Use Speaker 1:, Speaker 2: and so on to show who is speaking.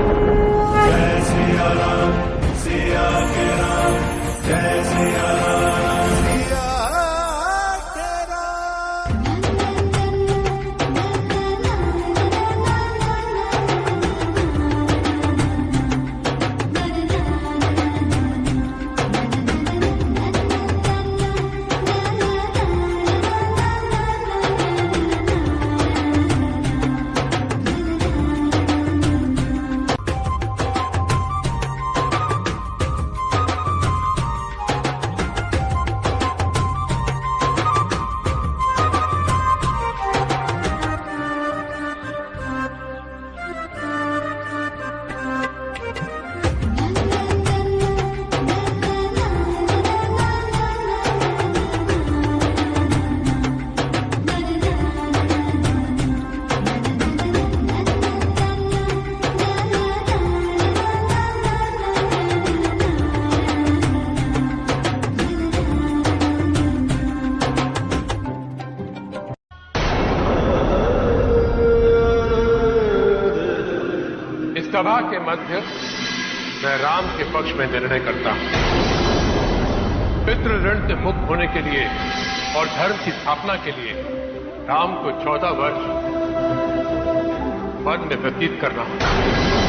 Speaker 1: Jai Siya Ram, Siya Kira. मध्य मैं राम के पक्ष में निर्णय करता हूँ। पितृ ऋण से मुक्त होने के लिए और धर्म की स्थापना के लिए राम को चौदह वर्ष वन में व्यतीत करना होगा।